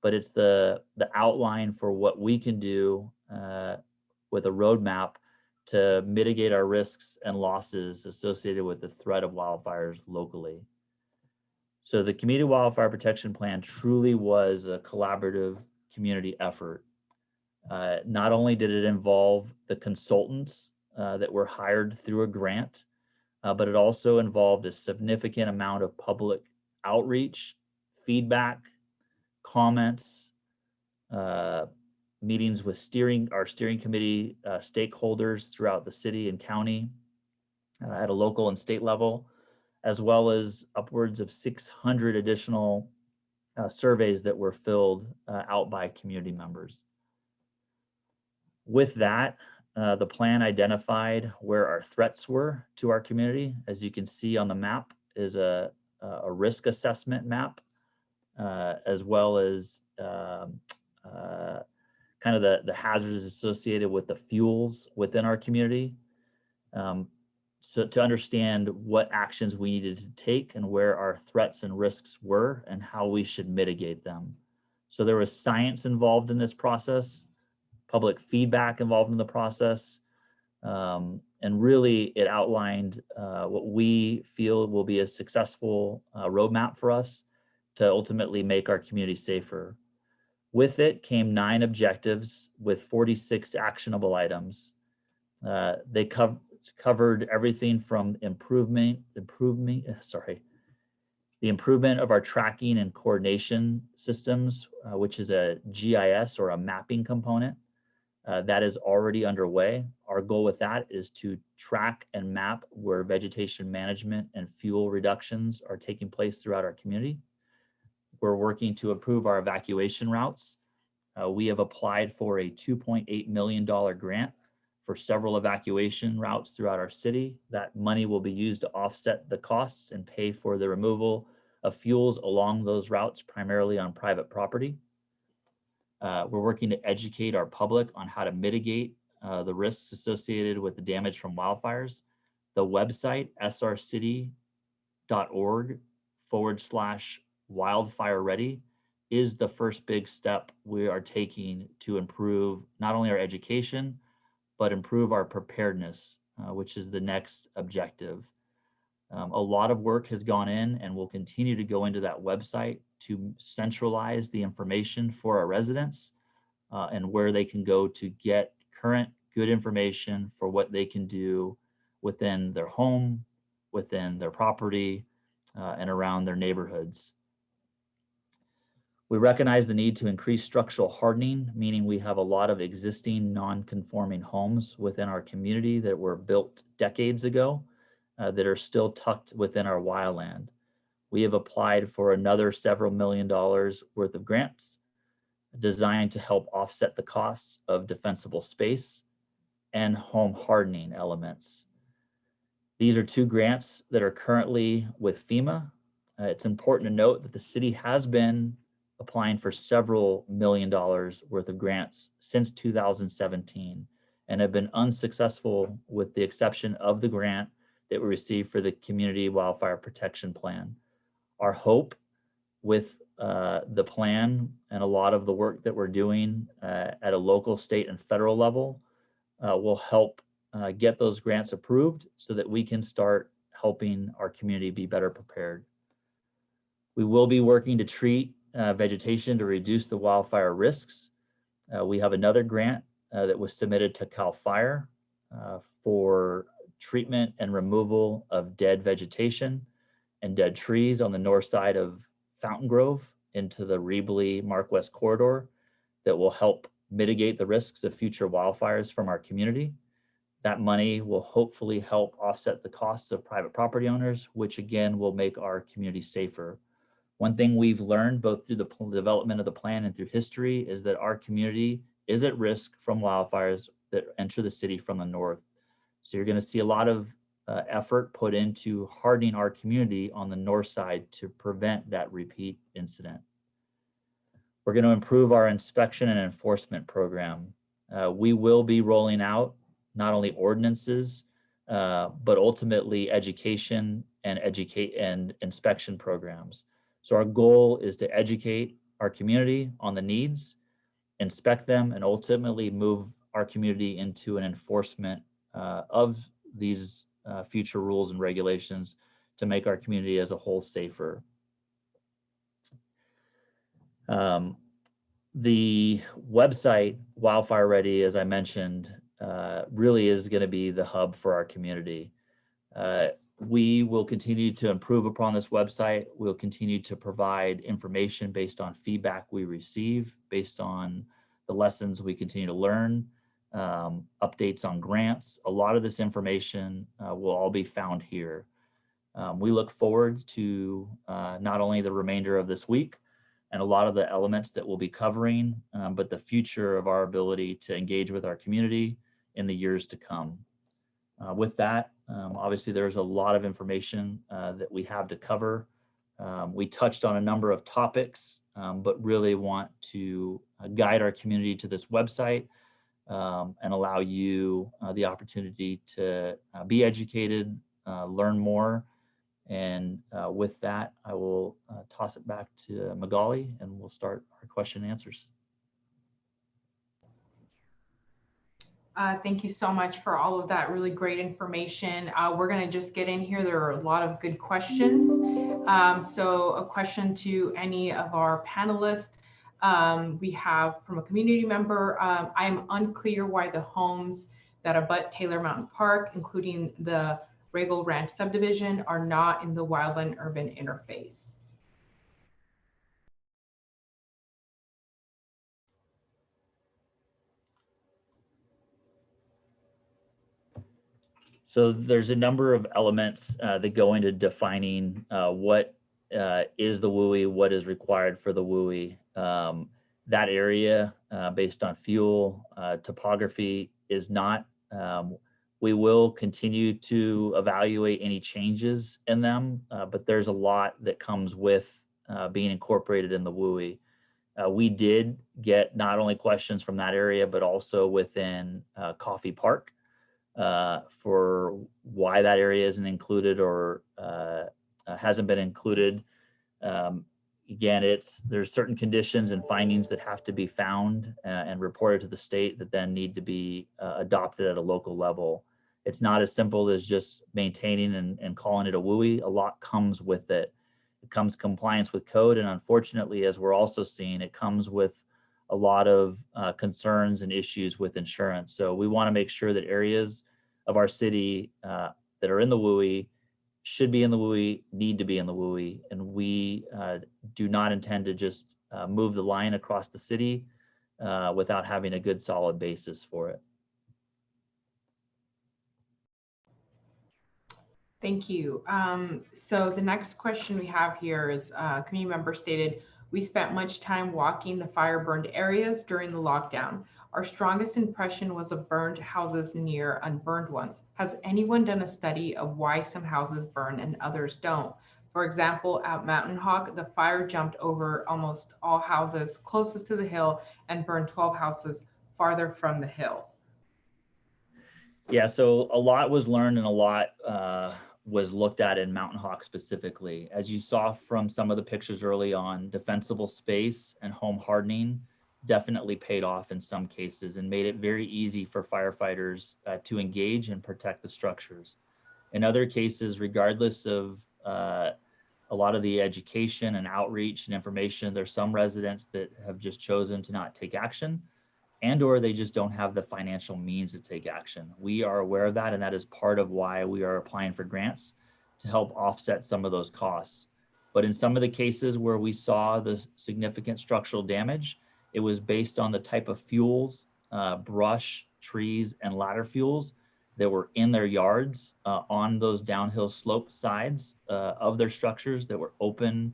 But it's the the outline for what we can do uh, with a roadmap to mitigate our risks and losses associated with the threat of wildfires locally. So the Community Wildfire Protection Plan truly was a collaborative community effort. Uh, not only did it involve the consultants uh, that were hired through a grant, uh, but it also involved a significant amount of public outreach, feedback, comments, uh, meetings with steering, our steering committee uh, stakeholders throughout the city and county uh, at a local and state level, as well as upwards of 600 additional uh, surveys that were filled uh, out by community members. With that, uh, the plan identified where our threats were to our community. As you can see on the map is a, a risk assessment map, uh, as well as um, kind of the, the hazards associated with the fuels within our community. Um, so to understand what actions we needed to take and where our threats and risks were and how we should mitigate them. So there was science involved in this process, public feedback involved in the process, um, and really it outlined uh, what we feel will be a successful uh, roadmap for us to ultimately make our community safer. With it came nine objectives with 46 actionable items. Uh, they co covered everything from improvement, improvement, uh, sorry, the improvement of our tracking and coordination systems, uh, which is a GIS or a mapping component, Uh, that is already underway. Our goal with that is to track and map where vegetation management and fuel reductions are taking place throughout our community. We're working to improve our evacuation routes. Uh, we have applied for a $2.8 million grant for several evacuation routes throughout our city. That money will be used to offset the costs and pay for the removal of fuels along those routes, primarily on private property. Uh, we're working to educate our public on how to mitigate uh, the risks associated with the damage from wildfires. The website srcity.org forward slash wildfire ready is the first big step we are taking to improve not only our education, but improve our preparedness, uh, which is the next objective. Um, a lot of work has gone in and will continue to go into that website to centralize the information for our residents uh, and where they can go to get current good information for what they can do within their home, within their property, uh, and around their neighborhoods. We recognize the need to increase structural hardening, meaning we have a lot of existing non-conforming homes within our community that were built decades ago uh, that are still tucked within our wildland. We have applied for another several million dollars worth of grants designed to help offset the costs of defensible space and home hardening elements. These are two grants that are currently with FEMA. Uh, it's important to note that the city has been applying for several million dollars worth of grants since 2017 and have been unsuccessful with the exception of the grant that we received for the Community Wildfire Protection Plan. Our hope with uh, the plan and a lot of the work that we're doing uh, at a local, state, and federal level uh, will help uh, get those grants approved so that we can start helping our community be better prepared. We will be working to treat uh, vegetation to reduce the wildfire risks. Uh, we have another grant uh, that was submitted to CAL FIRE uh, for treatment and removal of dead vegetation and dead trees on the north side of Fountaingrove into the Riebli Mark West corridor that will help mitigate the risks of future wildfires from our community. That money will hopefully help offset the costs of private property owners, which again will make our community safer. One thing we've learned both through the development of the plan and through history is that our community is at risk from wildfires that enter the city from the north. So you're going to see a lot of uh, effort put into hardening our community on the north side to prevent that repeat incident. We're going to improve our inspection and enforcement program. Uh, we will be rolling out not only ordinances, uh, but ultimately education and educate and inspection programs. So our goal is to educate our community on the needs, inspect them, and ultimately move our community into an enforcement uh, of these uh, future rules and regulations to make our community as a whole safer. Um, the website Wildfire Ready, as I mentioned, uh, really is going to be the hub for our community. Uh, we will continue to improve upon this website. We'll continue to provide information based on feedback we receive, based on the lessons we continue to learn, um, updates on grants. A lot of this information uh, will all be found here. Um, we look forward to uh, not only the remainder of this week and a lot of the elements that we'll be covering, um, but the future of our ability to engage with our community in the years to come. Uh, with that, um, obviously, there's a lot of information uh, that we have to cover. Um, we touched on a number of topics, um, but really want to uh, guide our community to this website um, and allow you uh, the opportunity to uh, be educated, uh, learn more. And with that, I will toss it back to Magali and we'll start our question and answers. Uh, thank you so much for all of that really great information. Uh, we're going to just get in here. There are a lot of good questions. Um, so a question to any of our panelists. Um, we have from a community member, um, I'm unclear why the homes that abut Taylor Mountain Park, including the Regal Ranch subdivision, are not in the wildland urban interface. So there's a number of elements uh, that go into defining uh, what uh, is the WUI, what is required for the WUI. Um, that area, uh, based on fuel uh, topography, is not. Um, we will continue to evaluate any changes in them, uh, but there's a lot that comes with being incorporated in the WUI. We did get not only questions from that area, but also within Coffey Park uh, for why that area isn't included or uh, uh, hasn't been included. Um, again, it's there's certain conditions and findings that have to be found uh, and reported to the state that then need to be uh, adopted at a local level. It's not as simple as just maintaining and, and calling it a WUI. A lot comes with it. It comes compliance with code. And unfortunately, as we're also seeing, it comes with a lot of uh, concerns and issues with insurance. So we want to make sure that areas of our city uh, that are in the WUI should be in the WUI, need to be in the WUI, and we uh, do not intend to just uh, move the line across the city uh, without having a good solid basis for it. Thank you. Um, so the next question we have here is, uh, community member stated, we spent much time walking the fire burned areas during the lockdown. Our strongest impression was of burned houses near unburned ones. Has anyone done a study of why some houses burn and others don't? For example, at Mountain Hawk, the fire jumped over almost all houses closest to the hill and burned 12 houses farther from the hill. Yeah, so a lot was learned and a lot uh, was looked at in Mountain Hawk specifically. As you saw from some of the pictures early on, defensible space and home hardening definitely paid off in some cases and made it very easy for firefighters uh, to engage and protect the structures. In other cases, regardless of uh, a lot of the education and outreach and information, there's some residents that have just chosen to not take action and or they just don't have the financial means to take action. We are aware of that and that is part of why we are applying for grants to help offset some of those costs. But in some of the cases where we saw the significant structural damage, it was based on the type of fuels, uh, brush, trees, and ladder fuels that were in their yards uh, on those downhill slope sides uh, of their structures that were open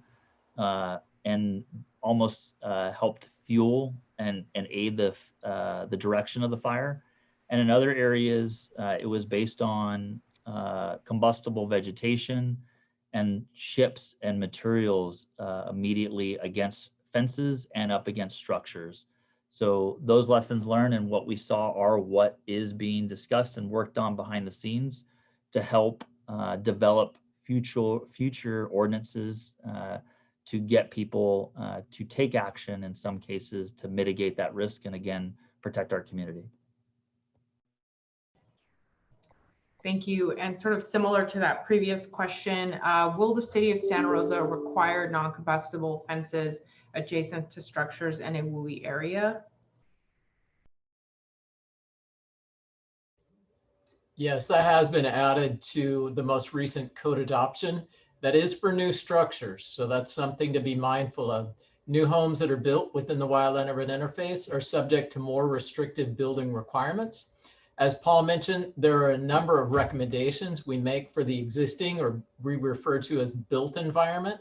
uh, and almost uh, helped fuel and, and aid the, uh, the direction of the fire. And in other areas, it was based on combustible vegetation and chips and materials immediately against fences and up against structures. So those lessons learned and what we saw are what is being discussed and worked on behind the scenes to help uh, develop future future ordinances uh, to get people uh, to take action in some cases to mitigate that risk and again protect our community. Thank you. And sort of similar to that previous question, uh, will the city of Santa Rosa require non-combustible fences adjacent to structures in a WUI area? Yes, that has been added to the most recent code adoption. That is for new structures. So that's something to be mindful of. New homes that are built within the wildland urban interface are subject to more restrictive building requirements. As Paul mentioned, there are a number of recommendations we make for the existing or we refer to as built environment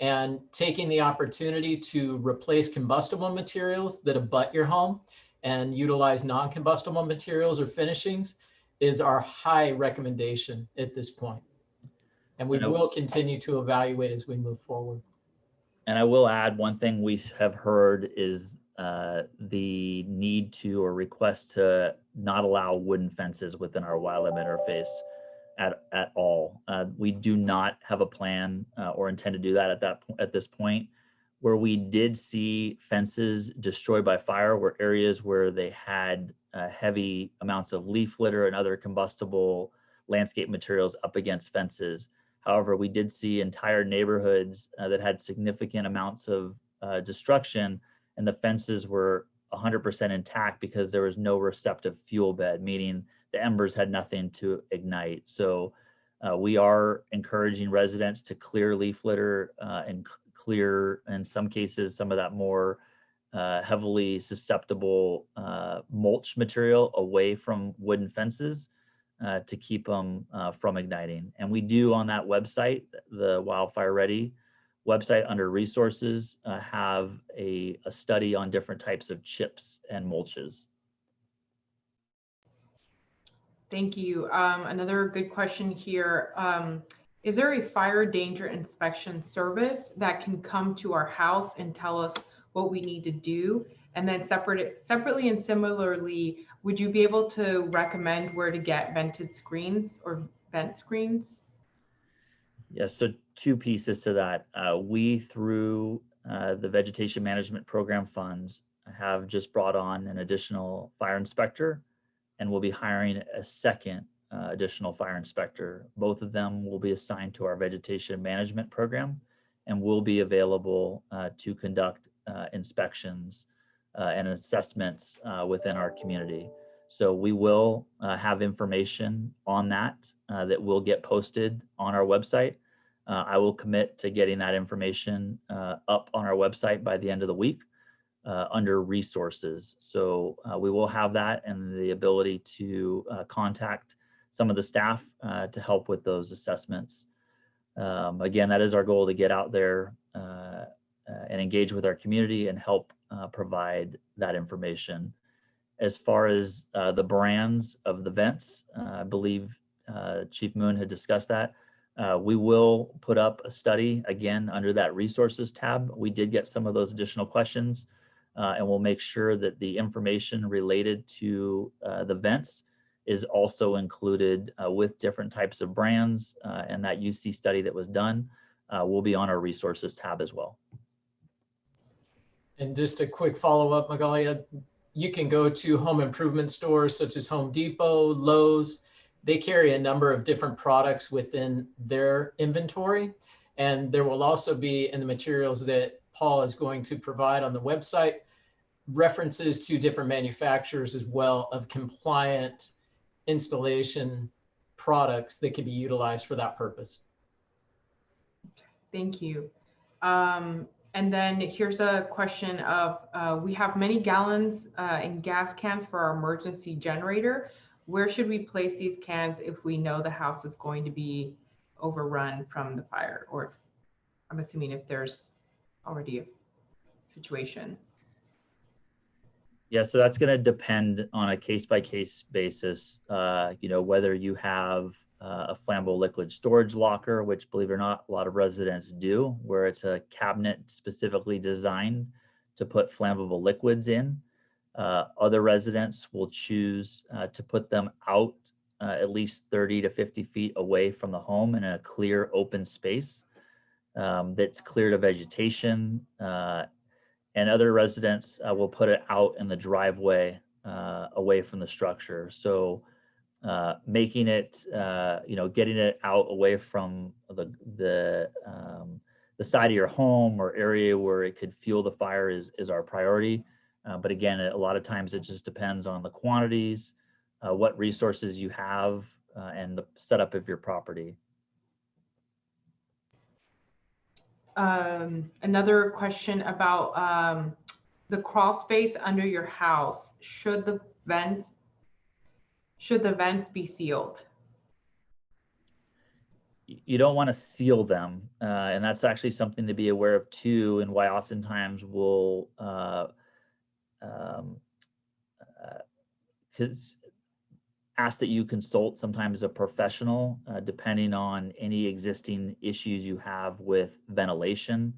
and taking the opportunity to replace combustible materials that abut your home and utilize non-combustible materials or finishings is our high recommendation at this point. And we And will continue to evaluate as we move forward. And I will add one thing we have heard is uh, the need to or request to not allow wooden fences within our wildlife interface at, at all. Uh, we do not have a plan uh, or intend to do that at that at this point. Where we did see fences destroyed by fire were areas where they had uh, heavy amounts of leaf litter and other combustible landscape materials up against fences. However, we did see entire neighborhoods uh, that had significant amounts of uh, destruction and the fences were 100% intact because there was no receptive fuel bed, meaning the embers had nothing to ignite. So uh, we are encouraging residents to clear leaf litter uh, and clear, in some cases, some of that more uh, heavily susceptible uh, mulch material away from wooden fences. Uh, to keep them uh, from igniting. And we do on that website, the Wildfire Ready website under resources, uh, have a, a study on different types of chips and mulches. Thank you. Um, another good question here. Um, is there a fire danger inspection service that can come to our house and tell us what we need to do? And then separate, separately and similarly, would you be able to recommend where to get vented screens or vent screens? Yes, so two pieces to that. Uh, we, through uh, the Vegetation Management Program funds, have just brought on an additional fire inspector and we'll be hiring a second uh, additional fire inspector. Both of them will be assigned to our Vegetation Management Program and will be available uh, to conduct uh, inspections uh, and assessments uh, within our community. So we will uh, have information on that uh, that will get posted on our website. Uh, I will commit to getting that information up on our website by the end of the week under resources. So we will have that and the ability to contact some of the staff to help with those assessments. Um, again, that is our goal to get out there uh, and engage with our community and help uh, provide that information. As far as uh, the brands of the vents, uh, I believe uh, Chief Moon had discussed that. Uh, we will put up a study again under that resources tab. We did get some of those additional questions and we'll make sure that the information related to the vents is also included with different types of brands and that UC study that was done will be on our resources tab as well. And just a quick follow-up, Magalia, you can go to home improvement stores such as Home Depot, Lowe's. They carry a number of different products within their inventory. And there will also be in the materials that Paul is going to provide on the website, references to different manufacturers as well of compliant installation products that can be utilized for that purpose. Thank you. Um, and then here's a question of, uh, we have many gallons uh, in gas cans for our emergency generator. Where should we place these cans if we know the house is going to be overrun from the fire? Or I'm assuming if there's already a situation. Yeah, so that's going to depend on a case by case basis. Uh, you know, whether you have uh, a flammable liquid storage locker, which believe it or not, a lot of residents do, where it's a cabinet specifically designed to put flammable liquids in. Uh, other residents will choose uh, to put them out uh, at least 30 to 50 feet away from the home in a clear open space um, that's clear to vegetation uh, and other residents uh, will put it out in the driveway uh, away from the structure. So uh, making it, uh, you know, getting it out away from the the um, the side of your home or area where it could fuel the fire is is our priority. Uh, but again, a lot of times it just depends on the quantities, uh, what resources you have, and the setup of your property. Um, another question about um, the crawl space under your house. Should the vents should the vents be sealed? You don't want to seal them, uh, and that's actually something to be aware of too, and why oftentimes we'll uh, um, uh, ask that you consult sometimes a professional, uh, depending on any existing issues you have with ventilation,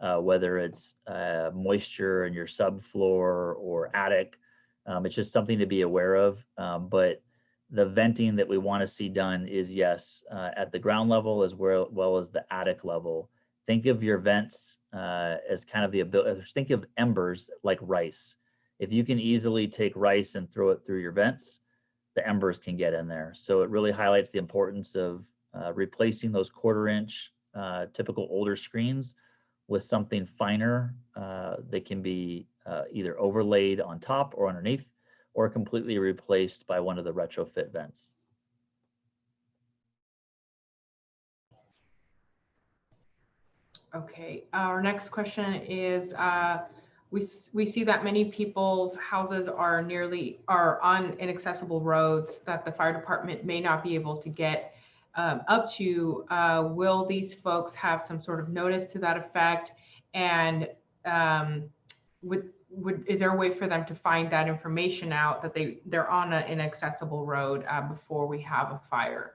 uh, whether it's uh, moisture in your subfloor or attic. Um, it's just something to be aware of. Um, but the venting that we want to see done is yes, uh, at the ground level as well, well as the attic level. Think of your vents uh, as kind of the ability, think of embers like rice. If you can easily take rice and throw it through your vents, the embers can get in there. So it really highlights the importance of uh, replacing those quarter inch uh, typical older screens with something finer uh, that can be uh, either overlaid on top or underneath or completely replaced by one of the retrofit vents. Okay, our next question is, uh, we, we see that many people's houses are nearly, are on inaccessible roads that the fire department may not be able to get um, up to. Uh, Will these folks have some sort of notice to that effect? And um, would, would, is there a way for them to find that information out that they, they're on an inaccessible road uh, before we have a fire?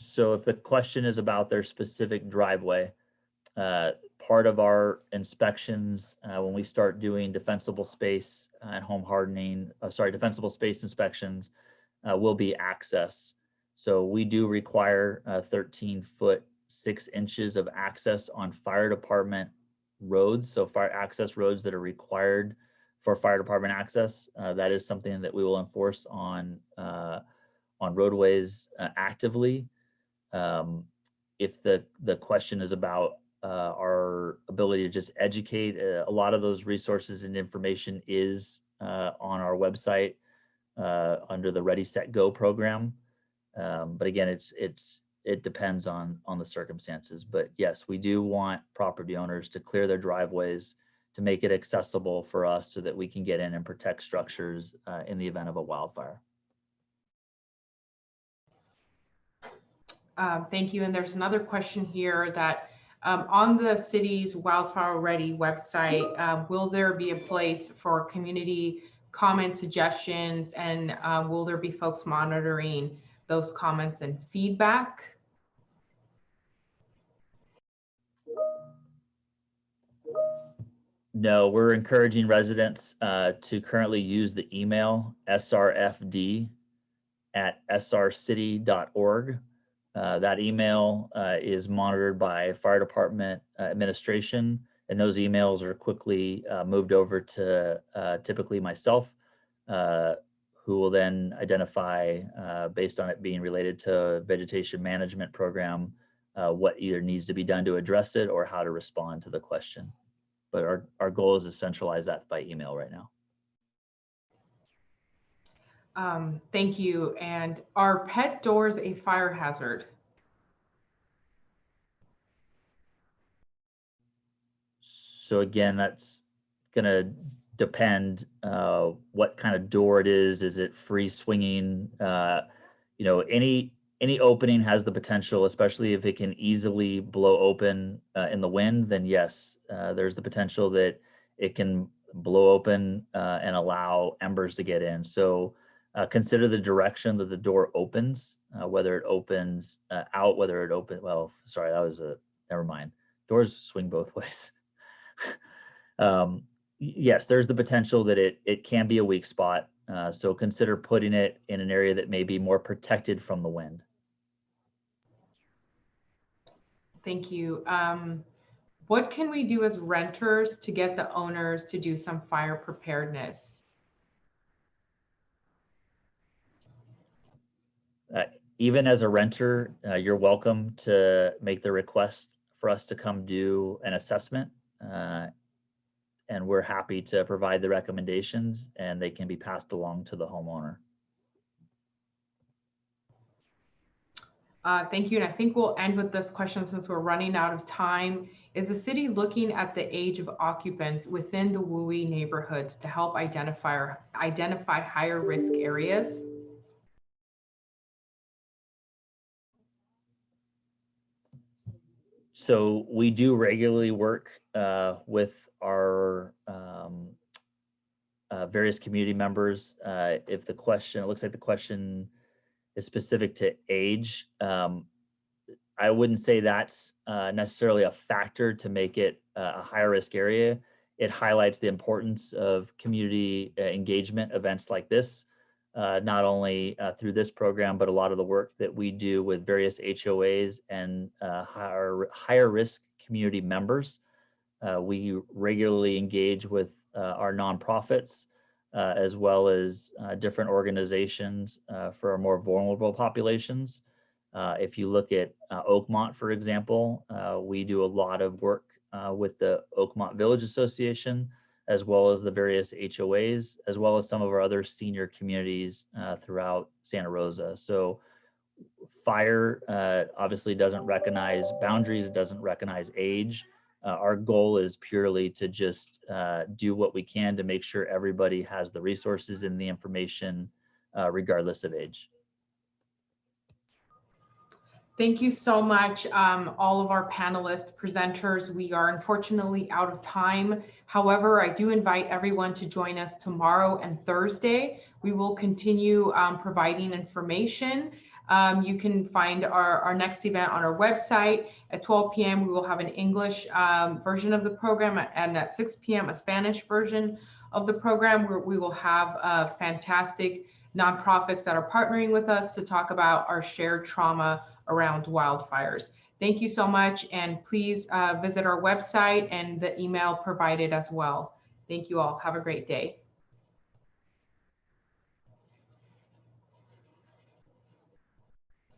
So if the question is about their specific driveway, uh, part of our inspections, uh, when we start doing defensible space and home hardening, uh, sorry, defensible space inspections, uh, will be access. So we do require uh, 13 foot, six inches of access on fire department roads. So fire access roads that are required for fire department access. Uh, that is something that we will enforce on, uh, on roadways uh, actively. Um, if the, the question is about uh, our ability to just educate, uh, a lot of those resources and information is uh, on our website uh, under the Ready, Set, Go program. Um, but again, it's, it's, it depends on, on the circumstances. But yes, we do want property owners to clear their driveways to make it accessible for us so that we can get in and protect structures uh, in the event of a wildfire. Um, Thank you. And there's another question here that um, on the city's Wildfire Ready website, uh, will there be a place for community comment suggestions? And uh, will there be folks monitoring those comments and feedback? No, we're encouraging residents uh, to currently use the email srfd at srcity.org. Uh, that email uh, is monitored by fire department uh, administration, and those emails are quickly uh, moved over to typically myself, who will then identify, based on it being related to vegetation management program, what either needs to be done to address it or how to respond to the question. But our, our goal is to centralize that by email right now. Um, Thank you. And are pet doors a fire hazard? So again, that's gonna depend uh, what kind of door it is. Is it free swinging? Uh, you know, any any opening has the potential, especially if it can easily blow open uh, in the wind. Then yes, uh, there's the potential that it can blow open uh, and allow embers to get in. So uh, consider the direction that the door opens, uh, whether it opens uh, out, whether it open. Well, sorry, that was a never mind. Doors swing both ways. um, yes, there's the potential that it it can be a weak spot. Uh, so consider putting it in an area that may be more protected from the wind. Thank you. Um, What can we do as renters to get the owners to do some fire preparedness? Even as a renter, uh, you're welcome to make the request for us to come do an assessment. Uh, and we're happy to provide the recommendations and they can be passed along to the homeowner. Uh, Thank you. And I think we'll end with this question since we're running out of time. Is the city looking at the age of occupants within the WUI neighborhoods to help identify, identify higher risk areas? So we do regularly work uh, with our um, uh, various community members. Uh, If the question, it looks like the question is specific to age. um, I wouldn't say that's uh, necessarily a factor to make it a higher risk area. It highlights the importance of community uh, engagement events like this, uh, not only uh, through this program, but a lot of the work that we do with various HOAs and uh, higher, higher risk community members. Uh, we regularly engage with uh, our nonprofits uh, as well as different organizations for our more vulnerable populations. If you look at Oakmont, for example, we do a lot of work with the Oakmont Village Association, as well as the various HOAs, as well as some of our other senior communities uh, throughout Santa Rosa. So fire uh, obviously doesn't recognize boundaries, it doesn't recognize age. Uh, our goal is purely to just uh, do what we can to make sure everybody has the resources and the information uh, regardless of age. Thank you so much, um, all of our panelists, presenters. We are unfortunately out of time. However, I do invite everyone to join us tomorrow and Thursday. We will continue um, providing information. Um, you can find our, our next event on our website. At 12 p.m., we will have an English um, version of the program, and at 6 p.m., a Spanish version of the program where we will have uh, fantastic nonprofits that are partnering with us to talk about our shared trauma around wildfires. Thank you so much, and please uh, visit our website and the email provided as well. Thank you all. Have a great day.